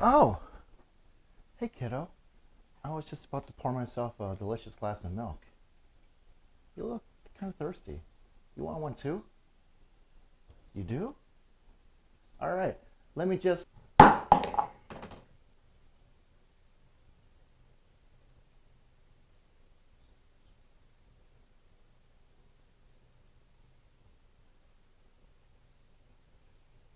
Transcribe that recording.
Oh, hey kiddo. I was just about to pour myself a delicious glass of milk. You look kind of thirsty. You want one too? You do? All right, let me just